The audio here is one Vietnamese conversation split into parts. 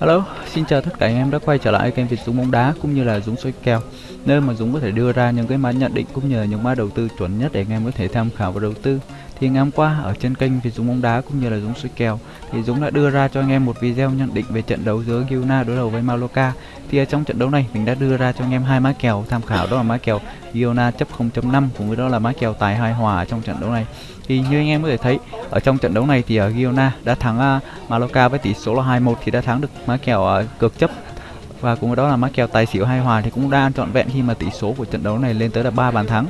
Hello, xin chào tất cả anh em đã quay trở lại kênh Việt Dũng bóng đá cũng như là Dũng soi kèo nơi mà Dũng có thể đưa ra những cái mã nhận định cũng như là những mã đầu tư chuẩn nhất để anh em có thể tham khảo và đầu tư. Thì ngày hôm qua ở trên kênh về Dũng bóng đá cũng như là Dũng suy kèo. Thì Dũng đã đưa ra cho anh em một video nhận định về trận đấu giữa Girona đối đầu với Maloka Thì ở trong trận đấu này mình đã đưa ra cho anh em hai mã kèo tham khảo đó là mã kèo Girona chấp 0.5 cùng với đó là mã kèo tài hai hòa trong trận đấu này. Thì như anh em có thể thấy ở trong trận đấu này thì ở Girona đã thắng uh, với tỷ số là 2-1 thì đã thắng được mã kèo uh, chấp. Và cùng với đó là mã kèo tài xỉu hai hòa thì cũng đã trọn vẹn khi mà tỷ số của trận đấu này lên tới là ba bàn thắng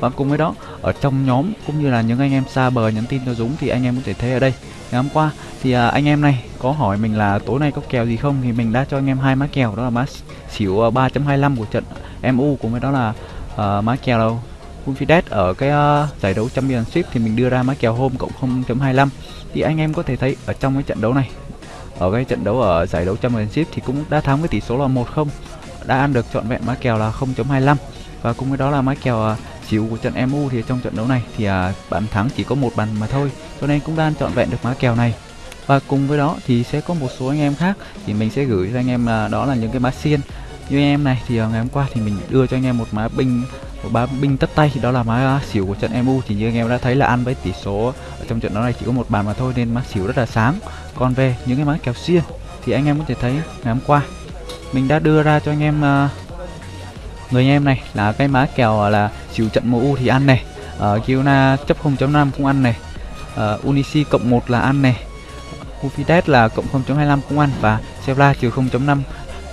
và cùng với đó ở trong nhóm cũng như là những anh em xa bờ nhắn tin cho Dũng thì anh em có thể thấy ở đây. Ngày hôm qua thì à, anh em này có hỏi mình là tối nay có kèo gì không? Thì mình đã cho anh em hai má kèo đó là má xỉu à, 3.25 của trận MU cùng với đó là uh, má kèo Confidence ở cái uh, giải đấu Championship thì mình đưa ra má kèo hôm cộng 0.25 thì anh em có thể thấy ở trong cái trận đấu này ở cái trận đấu ở giải đấu Championship thì cũng đã thắng với tỷ số là 1-0 đã ăn được trọn vẹn má kèo là 0.25 và cùng với đó là má kèo uh, xỉu của trận MU thì trong trận đấu này thì à, bàn thắng chỉ có một bàn mà thôi cho nên cũng đang trọn vẹn được mã kèo này. Và cùng với đó thì sẽ có một số anh em khác thì mình sẽ gửi cho anh em là đó là những cái mã xiên. Như anh em này thì à, ngày hôm qua thì mình đưa cho anh em một mã binh một mã binh tất tay thì đó là mã xỉu của trận MU thì như anh em đã thấy là ăn với tỷ số ở trong trận đấu này chỉ có một bàn mà thôi nên mã xỉu rất là sáng. Còn về những cái mã kèo xiên thì anh em có thể thấy ngày hôm qua mình đã đưa ra cho anh em uh, người anh em này là cái má kèo là chịu trận MU thì ăn này. Ờ, ở uh, Kiona chấp 0.5 cũng ăn này. Ờ, uh, Unisi cộng 1 là ăn này. Hufides là cộng 0.25 cũng ăn và Sevilla trừ 0.5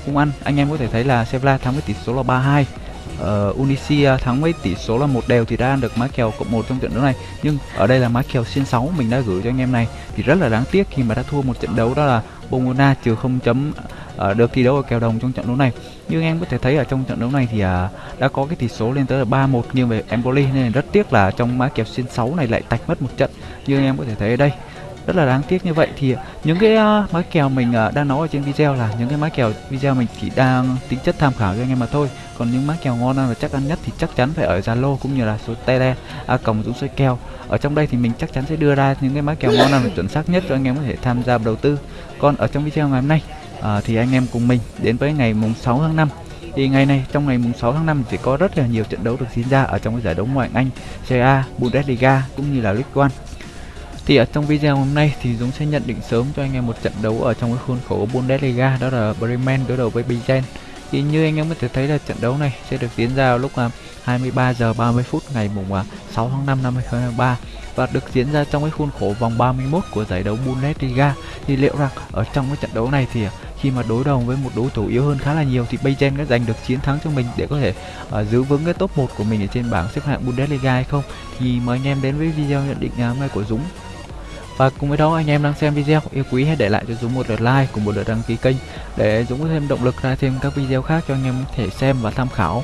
cũng ăn. Anh em có thể thấy là Sevilla thắng với tỷ số là 32 uh, ờ, Unisi uh, à, thắng với tỷ số là một đều thì đã ăn được má kèo cộng 1 trong trận đấu này. Nhưng ở đây là má kèo xin 6 mình đã gửi cho anh em này. Thì rất là đáng tiếc khi mà đã thua một trận đấu đó là Bongona trừ 0 uh, được thi đấu ở kèo đồng trong trận đấu này. Như anh em có thể thấy ở trong trận đấu này thì uh, đã có cái tỷ số lên tới là 3-1 nghiêng về Empoli nên rất tiếc là trong má kèo xin 6 này lại tạch mất một trận. Như anh em có thể thấy ở đây rất là đáng tiếc như vậy. Thì à, những cái uh, mã kèo mình uh, đang nói ở trên video là những cái má kèo video mình chỉ đang tính chất tham khảo cho anh em mà thôi. Còn những má kèo ngon và chắc ăn nhất thì chắc chắn phải ở Zalo cũng như là số tele a còng dũng xoay kèo. Ở trong đây thì mình chắc chắn sẽ đưa ra những cái má kèo ngon và chuẩn xác nhất cho anh em có thể tham gia đầu tư. Còn ở trong video ngày hôm nay à, thì anh em cùng mình đến với ngày mùng 6 tháng 5 thì ngày này trong ngày mùng 6 tháng 5 thì có rất là nhiều trận đấu được diễn ra ở trong cái giải đấu ngoại hạng Anh, Serie A, Bundesliga cũng như là League One. Thì ở trong video hôm nay thì Dũng sẽ nhận định sớm cho anh em một trận đấu ở trong cái khuôn khổ Bundesliga đó là Bremen đối đầu với Bayern. Thì như anh em có thể thấy là trận đấu này sẽ được diễn ra lúc à, 23 giờ 30 phút ngày mùng à, 6 tháng 5 năm 2023 và được diễn ra trong cái khuôn khổ vòng 31 của giải đấu Bundesliga. Thì liệu rằng ở trong cái trận đấu này thì khi mà đối đầu với một đối thủ yếu hơn khá là nhiều thì Bayern có giành được chiến thắng cho mình để có thể uh, giữ vững cái top 1 của mình ở trên bảng xếp hạng Bundesliga hay không thì mời anh em đến với video nhận định ngày hôm nay của Dũng và cùng với đó anh em đang xem video yêu quý hãy để lại cho Dũng một lượt like cùng một lượt đăng ký kênh để Dũng có thêm động lực ra thêm các video khác cho anh em có thể xem và tham khảo.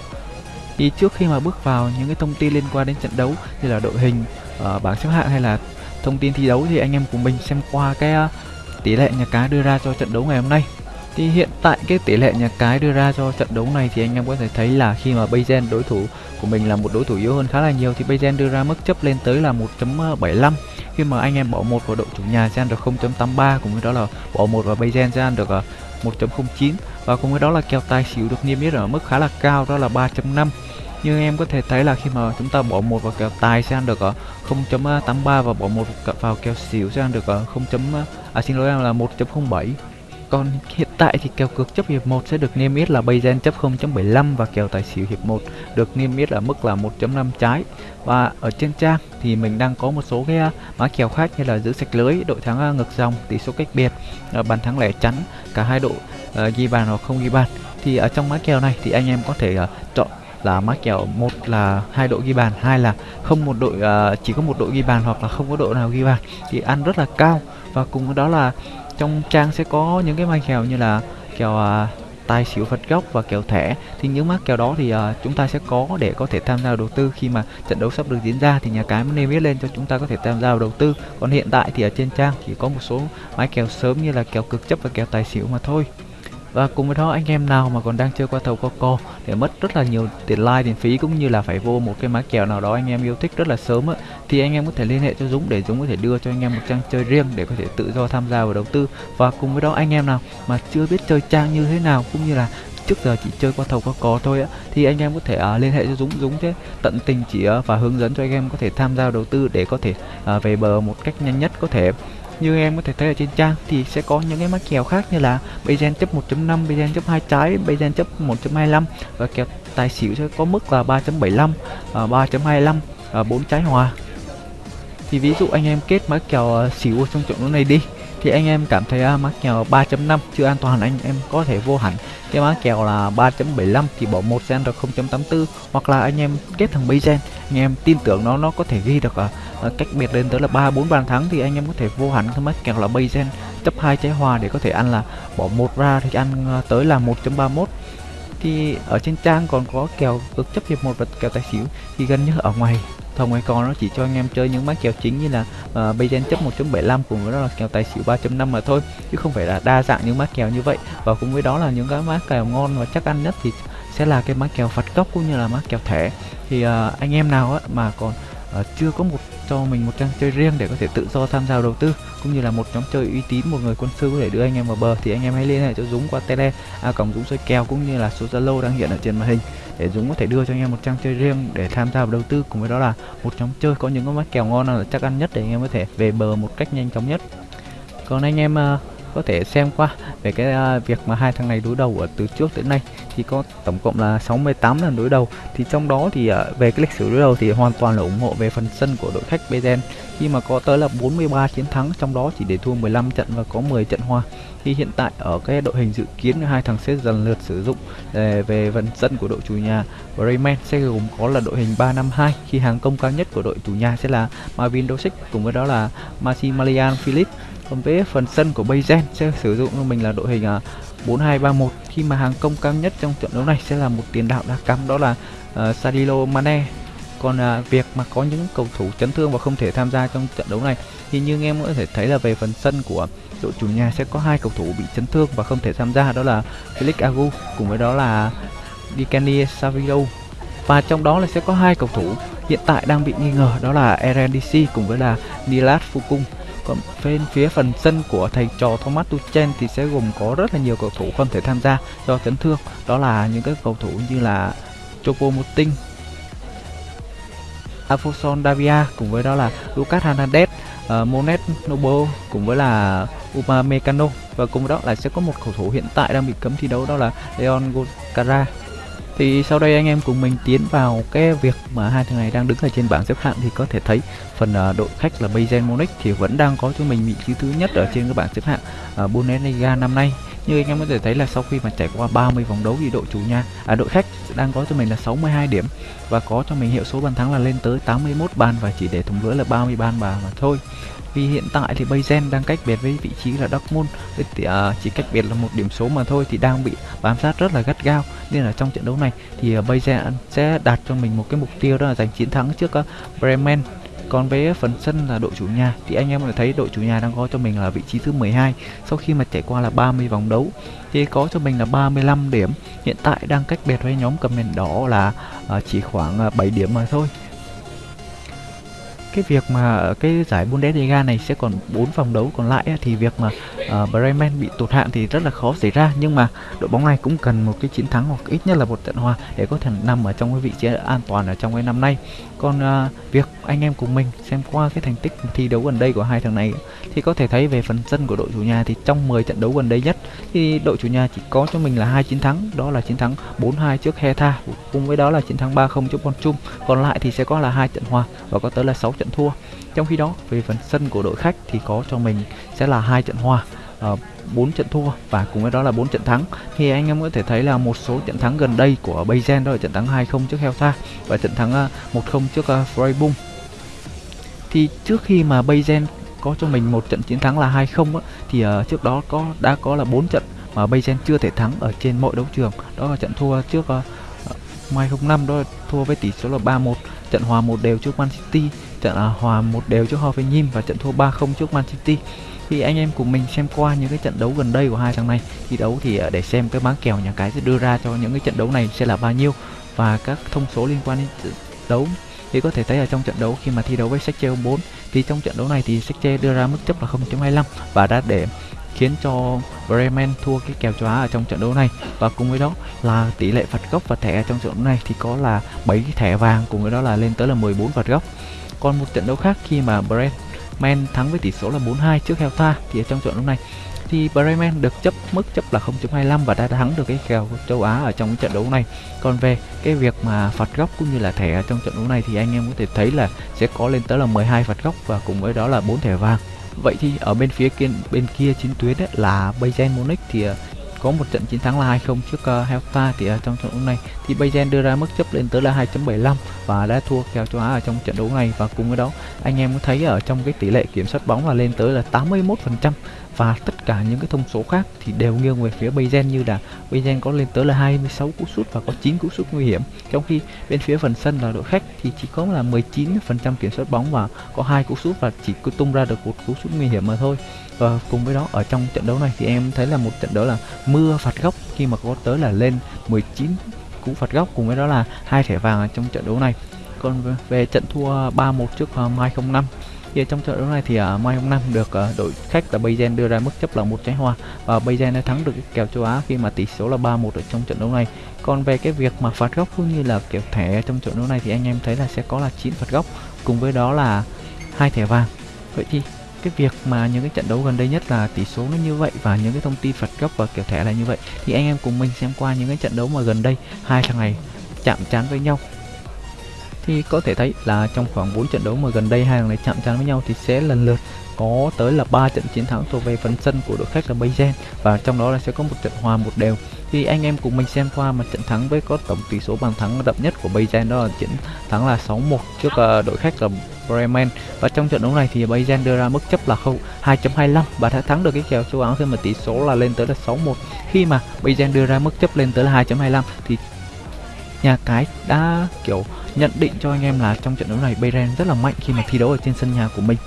Thì trước khi mà bước vào những cái thông tin liên quan đến trận đấu như là đội hình, uh, bảng xếp hạng hay là thông tin thi đấu thì anh em cùng mình xem qua cái uh, tỷ lệ nhà cái đưa ra cho trận đấu ngày hôm nay. Thì hiện tại cái tỷ lệ nhà cái đưa ra cho trận đấu này thì anh em có thể thấy là khi mà Bayern đối thủ của mình là một đối thủ yếu hơn khá là nhiều thì Bayern đưa ra mức chấp lên tới là 1.75 khi mà anh em bỏ một vào đội chủ nhà sẽ ăn được 0.83 cùng với đó là bỏ một vào Bayern sẽ ăn được à, 1.09 và cùng với đó là kèo tài xỉu được niêm yết ở mức khá là cao, đó là 3.5 như em có thể thấy là khi mà chúng ta bỏ một vào kèo tài sẽ ăn được à, 0.83 và bỏ một vào kèo xỉu sẽ ăn được à, 0. à xin lỗi là 1.07 còn hiện tại thì kèo cược chấp hiệp 1 sẽ được niêm yết là Bayern chấp 0.75 và kèo tài xỉu hiệp 1 được niêm yết ở mức là 1.5 trái. Và ở trên trang thì mình đang có một số cái à, mã kèo khác như là giữ sạch lưới, đội thắng à, ngược dòng, tỷ số cách biệt, à, bàn thắng lẻ chắn, cả hai đội uh, ghi bàn hoặc không ghi bàn. Thì ở trong mã kèo này thì anh em có thể uh, chọn là mã kèo một là hai đội ghi bàn, hai là không một đội uh, chỉ có một đội ghi bàn hoặc là không có đội nào ghi bàn thì ăn rất là cao và cùng với đó là trong trang sẽ có những cái may kèo như là kèo à, tài xỉu phật gốc và kèo thẻ. Thì những mắc kèo đó thì à, chúng ta sẽ có để có thể tham gia đầu tư. Khi mà trận đấu sắp được diễn ra thì nhà cái mới niêm yết lên cho chúng ta có thể tham gia vào đầu tư. Còn hiện tại thì ở trên trang chỉ có một số mái kèo sớm như là kèo cực chấp và kèo tài xỉu mà thôi và cùng với đó anh em nào mà còn đang chơi qua thầu Coco để mất rất là nhiều tiền like tiền phí cũng như là phải vô một cái má kèo nào đó anh em yêu thích rất là sớm á thì anh em có thể liên hệ cho Dũng để Dũng có thể đưa cho anh em một trang chơi riêng để có thể tự do tham gia vào đầu tư. Và cùng với đó anh em nào mà chưa biết chơi trang như thế nào cũng như là trước giờ chỉ chơi qua thầu qua cò thôi á thì anh em có thể uh, liên hệ cho Dũng. Dũng thế tận tình chỉ uh, và hướng dẫn cho anh em có thể tham gia đầu tư để có thể uh, về bờ một cách nhanh nhất có thể như em có thể thấy ở trên trang thì sẽ có những cái mã kèo khác như là Bayern chấp 1.5, Bayern chấp 2 trái, Bayern chấp 1.25 và kèo tài xỉu sẽ có mức là 3.75, 3.25, 4 trái hòa. Thì ví dụ anh em kết mã kèo à, xỉu trong trận đấu này đi thì anh em cảm thấy à, uh, mã kèo 3.5 chưa an toàn anh em có thể vô hẳn. Cái mã kèo là 3.75 thì bỏ một gen được 0.84 hoặc là anh em kết thằng gen. Anh em tin tưởng nó nó có thể ghi được uh, cách biệt lên tới là 3 4 bàn thắng thì anh em có thể vô hẳn. Cái mã kèo là Bayern chấp hai trái hòa để có thể ăn là bỏ một ra thì ăn uh, tới là 1.31 thì ở trên trang còn có kèo cực chấp hiệp một và kèo tài xỉu thì gần như ở ngoài thông ngoài con nó chỉ cho anh em chơi những mã kèo chính như là uh, Bayern chấp 1.75 cùng với đó là kèo tài xỉu 3.5 mà thôi chứ không phải là đa dạng những mã kèo như vậy. Và cùng với đó là những cái mã kèo ngon và chắc ăn nhất thì sẽ là cái mã kèo phạt góc cũng như là mã kèo thẻ. Thì uh, anh em nào á mà còn uh, chưa có một cho mình một trang chơi riêng để có thể tự do tham gia đầu tư cũng như là một nhóm chơi uy tín một người quân sư có thể đưa anh em vào bờ thì anh em hãy liên hệ cho Dũng qua tele à, cổng Dũng soi kèo cũng như là số Zalo đang hiện ở trên màn hình để Dũng có thể đưa cho anh em một trang chơi riêng để tham gia vào đầu tư. Cùng với đó là một nhóm chơi có những cái mắt kèo ngon là chắc ăn nhất để anh em có thể về bờ một cách nhanh chóng nhất. Còn anh em uh, có thể xem qua về cái uh, việc mà hai thằng này đối đầu ở từ trước đến nay thì có tổng cộng là 68 lần đối đầu. Thì trong đó thì uh, về cái lịch sử đối đầu thì hoàn toàn là ủng hộ về phần sân của đội khách Bezen khi mà có tới là 43 chiến thắng trong đó chỉ để thua 15 trận và có 10 trận hòa thì hiện tại ở cái đội hình dự kiến hai thằng sẽ dần lượt sử dụng ờ, về, vận phần sân của đội chủ nhà Bremen. Sẽ gồm có là đội hình 352 khi hàng công cao nhất của đội chủ nhà sẽ là Marvin Dosic cùng với đó là Maximilian Philip còn với phần sân của Bayern sẽ sử dụng cho mình là đội hình ờ, 4231 khi mà hàng công cao nhất trong trận đấu này sẽ là một tiền đạo đá cắm đó là ờ, uh, Sadilo Mane còn à, việc mà có những cầu thủ chấn thương và không thể tham gia trong trận đấu này thì như anh em có thể thấy là về phần sân của đội chủ nhà sẽ có hai cầu thủ bị chấn thương và không thể tham gia đó là Felix Agu cùng với đó là Dikani Savio và trong đó là sẽ có hai cầu thủ hiện tại đang bị nghi ngờ đó là RNDC cùng với là Nilat Fukung còn bên phía phần sân của thầy trò Thomas Tuchel thì sẽ gồm có rất là nhiều cầu thủ không thể tham gia do chấn thương đó là những cái cầu thủ như là Chopo Moting Afonso Davia cùng với đó là Lucas Hernandez, uh, Monet Nobo cùng với là Upamecano và cùng với đó là sẽ có một cầu thủ hiện tại đang bị cấm thi đấu đó là Leon Gocara thì sau đây anh em cùng mình tiến vào cái việc mà hai thằng này đang đứng ở trên bảng xếp hạng thì có thể thấy phần uh, đội khách là Bayern Munich thì vẫn đang có cho mình vị trí thứ nhất ở trên cái bảng xếp hạng uh, Bundesliga năm nay như anh em có thể thấy là sau khi mà trải qua 30 vòng đấu thì đội chủ nhà à đội khách đang có cho mình là 62 điểm. Và có cho mình hiệu số bàn thắng là lên tới 81 bàn và chỉ để thủng lưỡi là 30 bàn mà mà thôi. Vì hiện tại thì Bayern đang cách biệt với vị trí là Dortmund thì, uh, à, chỉ cách biệt là một điểm số mà thôi thì đang bị bám sát rất là gắt gao. Nên là trong trận đấu này thì uh, Bayern sẽ đạt cho mình một cái mục tiêu đó là giành chiến thắng trước uh, Bremen còn với phần sân là đội chủ nhà. Thì anh em có thể thấy đội chủ nhà đang có cho mình là vị trí thứ 12 sau khi mà trải qua là 30 vòng đấu, thì có cho mình là 35 điểm. Hiện tại đang cách biệt với nhóm cầm đèn đỏ là à, chỉ khoảng à, 7 điểm mà thôi. Cái việc mà à, cái giải Bundesliga này sẽ còn 4 vòng đấu còn lại thì việc mà uh, Bremen bị tụt hạng thì rất là khó xảy ra nhưng mà đội bóng này cũng cần một cái chiến thắng hoặc ít nhất là một trận hòa để có thể nằm ở trong cái vị trí an toàn ở trong cái năm nay. Còn uh, việc anh em cùng mình xem qua cái thành tích thi đấu gần đây của hai thằng này thì có thể thấy về phần sân của đội chủ nhà thì trong 10 trận đấu gần đây nhất thì đội chủ nhà chỉ có cho mình là hai chiến thắng đó là chiến thắng 4-2 trước Hertha cùng với đó là chiến thắng 3-0 trước Bonchum còn lại thì sẽ có là hai trận hòa và có tới là 6 trận thua. Trong khi đó về phần sân của đội khách thì có cho mình sẽ là hai trận hòa. Ờ, uh, 4 trận thua và cùng với đó là 4 trận thắng. Thì anh em có thể thấy là một số trận thắng gần đây của Bayern đó là trận thắng 2-0 trước Hertha và trận thắng ờ, uh, 1-0 trước uh, Freiburg. Thì trước khi mà Bayern có cho mình một trận chiến thắng là 2-0 thì uh, trước đó có đã có là 4 trận mà Bayern chưa thể thắng ở trên mọi đấu trường. Đó là trận thua trước uh, Mai 05 đó là thua với tỷ số là 3-1 trận hòa một đều trước Man City trận uh, hòa một đều trước Hoffenheim và trận thua 3-0 trước Man City thì anh em cùng mình xem qua những cái trận đấu gần đây của hai thằng này, thi đấu thì ờ, để xem cái bán kèo nhà cái sẽ đưa ra cho những cái trận đấu này sẽ là bao nhiêu và các thông số liên quan đến đấu. Thì có thể thấy ở trong trận đấu khi mà thi đấu với Secche 4 thì trong trận đấu này thì Secche đưa ra mức chấp là 0.25 và đã để khiến cho Bremen thua cái kèo châu Á ở trong trận đấu này. Và cùng với đó là tỷ lệ phạt góc và thẻ trong trận đấu này thì có là 7 thẻ vàng, cùng với đó là lên tới là 14 phạt góc. Còn một trận đấu khác khi mà Man thắng với tỷ số là 4-2 trước Hertha thì ở trong trận đấu này thì Bremen được chấp mức chấp là 0.25 và đã thắng được cái kèo châu Á ở trong trận đấu này. Còn về cái việc mà phạt góc cũng như là thẻ ở trong trận đấu này thì anh em có thể thấy là sẽ có lên tới là 12 phạt góc và cùng với đó là 4 thẻ vàng. Vậy thì ở bên phía kia bên kia chiến tuyến ấy, là Bayern Munich thì ờ, có một trận chiến thắng là 2-0 trước uh, Hertha thì ở trong trận đấu này. Thì Bayern đưa ra mức chấp lên tới là 2.75 và đã thua kèo châu Á ở trong trận đấu này. Và cùng với đó anh em có thấy ở trong cái tỷ lệ kiểm soát bóng là lên tới là 81% và tất cả những cái thông số khác thì đều nghiêng về phía Bayern như là Bayern có lên tới là 26 cú sút và có 9 cú sút nguy hiểm. Trong khi bên phía phần sân là đội khách thì chỉ có là 19% kiểm soát bóng và có hai cú sút và chỉ cứ tung ra được một cú sút nguy hiểm mà thôi. Và cùng với đó ở trong trận đấu này thì em thấy là một trận đấu là mưa phạt góc khi mà có tới là lên 19 cú phạt góc. Cùng với đó là hai thẻ vàng trong trận đấu này. Còn về trận thua 3-1 trước uh, Mai 05 thì trong trận đấu này thì ở uh, Mai 05 được uh, đội khách là Bayern đưa ra mức chấp là một trái hoa và Bayern đã thắng được cái kèo châu Á khi mà tỷ số là 3-1 ở trong trận đấu này. Còn về cái việc mà phạt góc cũng như là kiểu thẻ trong trận đấu này thì anh em thấy là sẽ có là 9 phạt góc cùng với đó là hai thẻ vàng. Vậy thì cái việc mà những cái trận đấu gần đây nhất là tỷ số nó như vậy và những cái thông tin phạt góc và kiểu thẻ là như vậy thì anh em cùng mình xem qua những cái trận đấu mà gần đây hai thằng này chạm trán với nhau thì có thể thấy là trong khoảng 4 trận đấu mà gần đây hai thằng này chạm trán với nhau thì sẽ lần lượt có tới là 3 trận chiến thắng thuộc về phần sân của đội khách là Bayern. Và trong đó là sẽ có một trận hòa một đều. Thì anh em cùng mình xem qua mà trận thắng với có tổng tỷ số bàn thắng đậm nhất của Bayern đó là trận thắng là 6-1 trước uh, đội khách là Bremen. Và trong trận đấu này thì Bayern đưa ra mức chấp là 2.25 và đã thắng được cái kèo châu Á khi mà tỷ số là lên tới là 6-1 khi mà Bayern đưa ra mức chấp lên tới là 2.25 thì nhà cái đã kiểu nhận định cho anh em là trong trận đấu này Bayern rất là mạnh khi mà thi đấu ở trên sân nhà của mình.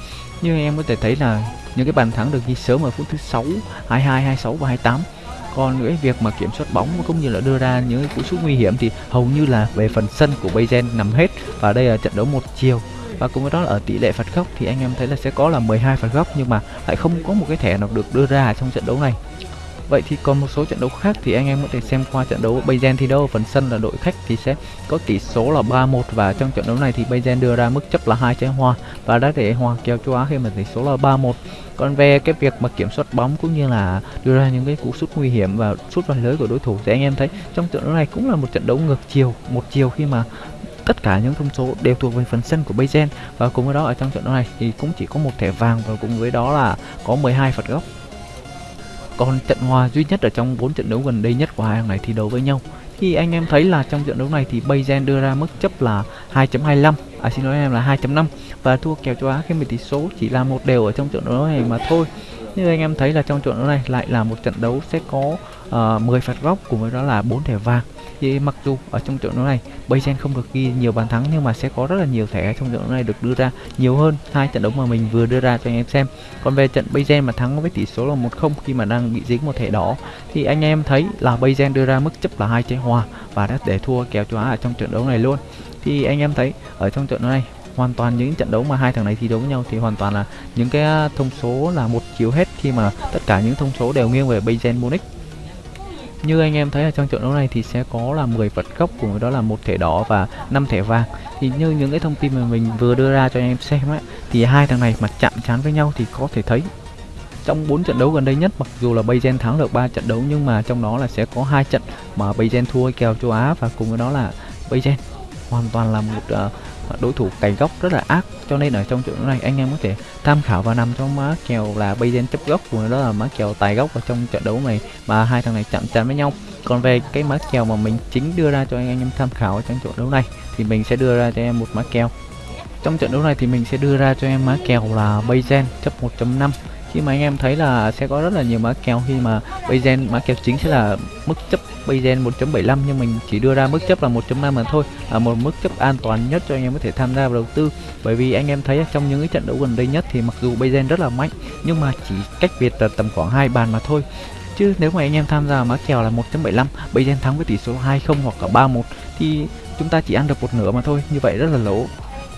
Như anh em có thể thấy là những cái bàn thắng được ghi sớm ở phút thứ 6, 22, 26 và 28 còn nữa việc mà kiểm soát bóng cũng như là đưa ra những cái cú sút nguy hiểm thì hầu như là về phần sân của Bayern nằm hết và đây là trận đấu một chiều. Và cùng với đó là ở tỷ lệ phạt góc thì anh em thấy là sẽ có là 12 phạt góc nhưng mà lại không có một cái thẻ nào được đưa ra trong trận đấu này. Vậy thì còn một số trận đấu khác thì anh em có thể xem qua trận đấu Bayern thi đấu ở phần sân là đội khách thì sẽ có tỷ số là 3-1 và trong trận đấu này thì Bayern đưa ra mức chấp là hai trái hoa và đã để hòa kèo châu Á khi mà tỷ số là 3-1. Còn về cái việc mà kiểm soát bóng cũng như là đưa ra những cái cú sút nguy hiểm và sút vào lưới của đối thủ thì anh em thấy trong trận đấu này cũng là một trận đấu ngược chiều, một chiều khi mà tất cả những thông số đều thuộc về phần sân của Bayern và cùng với đó ở trong trận đấu này thì cũng chỉ có một thẻ vàng và cùng với đó là có 12 phạt góc còn trận hòa duy nhất ở trong 4 trận đấu gần đây nhất của hai thằng này thi đấu với nhau. Thì anh em thấy là trong trận đấu này thì Bayern đưa ra mức chấp là 2.25 à xin lỗi em là 2.5 và thua kèo châu Á khi mà tỷ số chỉ là một đều ở trong trận đấu này mà thôi. Như anh em thấy là trong trận đấu này lại là một trận đấu sẽ có ờ, uh, 10 phạt góc cùng với đó là 4 thẻ vàng thì mặc dù ở trong trận đấu này, Bayern không được ghi nhiều bàn thắng nhưng mà sẽ có rất là nhiều thẻ trong trận đấu này được đưa ra nhiều hơn hai trận đấu mà mình vừa đưa ra cho anh em xem. Còn về trận Bayern mà thắng với tỷ số là 1-0 khi mà đang bị dính một thẻ đỏ, thì anh em thấy là Bayern đưa ra mức chấp là hai trái hòa và đã để thua kèo châu Á ở trong trận đấu này luôn. Thì anh em thấy ở trong trận đấu này, hoàn toàn những trận đấu mà hai thằng này thi đấu với nhau thì hoàn toàn là những cái thông số là một chiều hết khi mà tất cả những thông số đều nghiêng về Bayern Munich như anh em thấy ở trong trận đấu này thì sẽ có là 10 vật gốc cùng với đó là một thẻ đỏ và 5 thẻ vàng. Thì như những cái thông tin mà mình vừa đưa ra cho anh em xem ấy thì hai thằng này mà chạm trán với nhau thì có thể thấy trong 4 trận đấu gần đây nhất mặc dù là Bayern thắng được 3 trận đấu nhưng mà trong đó là sẽ có hai trận mà Bayern thua kèo châu Á và cùng với đó là Bayern hoàn toàn là một uh, đối thủ cày góc rất là ác, cho nên ở trong trận đấu này anh em có thể tham khảo và nằm trong má kèo là Bayern chấp góc của đó là má kèo tài góc ở trong trận đấu này, mà hai thằng này chạm trán với nhau. Còn về cái má kèo mà mình chính đưa ra cho anh em tham khảo trong trận đấu này, thì mình sẽ đưa ra cho em một má kèo. Trong trận đấu này thì mình sẽ đưa ra cho em má kèo là Bayern chấp 1.5 khi mà anh em thấy là sẽ có rất là nhiều mã kèo khi mà Bayzen, mã kèo chính sẽ là mức chấp Bayzen 1.75 nhưng mình chỉ đưa ra mức chấp là 1.5 mà thôi, là một mức chấp an toàn nhất cho anh em có thể tham gia vào đầu tư. Bởi vì anh em thấy trong những cái trận đấu gần đây nhất thì mặc dù Bayzen rất là mạnh, nhưng mà chỉ cách biệt là tầm khoảng hai bàn mà thôi. Chứ nếu mà anh em tham gia mã kèo là 1.75 Bayern thắng với tỷ số 2-0 hoặc cả 3-1 thì chúng ta chỉ ăn được một nửa mà thôi, như vậy rất là lỗ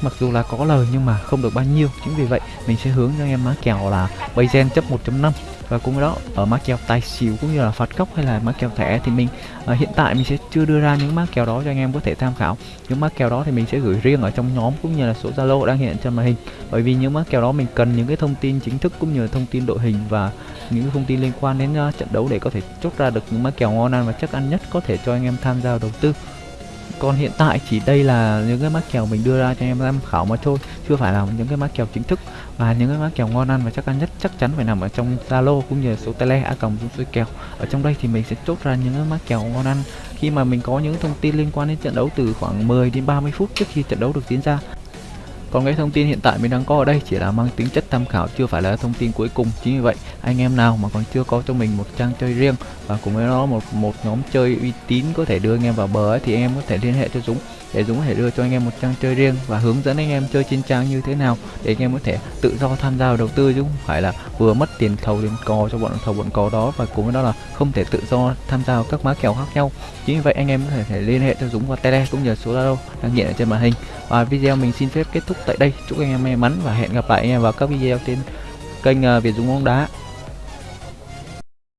mặc dù là có lời nhưng mà không được bao nhiêu. Chính vì vậy mình sẽ hướng cho anh em má kèo là Bayern chấp 1.5 và cũng đó ở má kèo tài xỉu cũng như là phạt góc hay là má kèo thẻ thì mình uh, hiện tại mình sẽ chưa đưa ra những má kèo đó cho anh em có thể tham khảo. Những má kèo đó thì mình sẽ gửi riêng ở trong nhóm cũng như là số zalo đang hiện trên màn hình. Bởi vì những má kèo đó mình cần những cái thông tin chính thức cũng như là thông tin đội hình và những thông tin liên quan đến uh, trận đấu để có thể chốt ra được những má kèo ngon ăn và chắc ăn nhất có thể cho anh em tham gia đầu tư còn hiện tại chỉ đây là những cái mác kèo mình đưa ra cho em tham khảo mà thôi chưa phải là những cái mác kèo chính thức. Và những cái mác kèo ngon ăn và chắc ăn nhất, chắc chắn phải nằm ở trong zalo cũng như số tele a còng số kèo. Ở trong đây thì mình sẽ chốt ra những cái mác kèo ngon ăn. Khi mà mình có những thông tin liên quan đến trận đấu từ khoảng 10 đến 30 phút trước khi trận đấu được diễn ra còn cái thông tin hiện tại mình đang có ở đây chỉ là mang tính chất tham khảo chưa phải là thông tin cuối cùng. Chính vì vậy anh em nào mà còn chưa có cho mình một trang chơi riêng và cùng với nó một một nhóm chơi uy tín có thể đưa anh em vào bờ ấy, thì anh em có thể liên hệ cho Dũng để Dũng có thể đưa cho anh em một trang chơi riêng và hướng dẫn anh em chơi trên trang như thế nào để anh em có thể tự do tham gia vào đầu tư chứ không phải là vừa mất tiền thầu tiền cò cho bọn thầu bọn cò đó và cùng với đó là không thể tự do tham gia vào các má kèo khác nhau. Chính vì vậy anh em có thể, thể liên hệ cho Dũng qua tele cũng như số Zalo đang hiện ở trên màn hình. Và video mình xin phép kết thúc tại đây. Chúc anh em may mắn và hẹn gặp lại anh em vào các video trên kênh ờ, Việt Dũng bóng đá.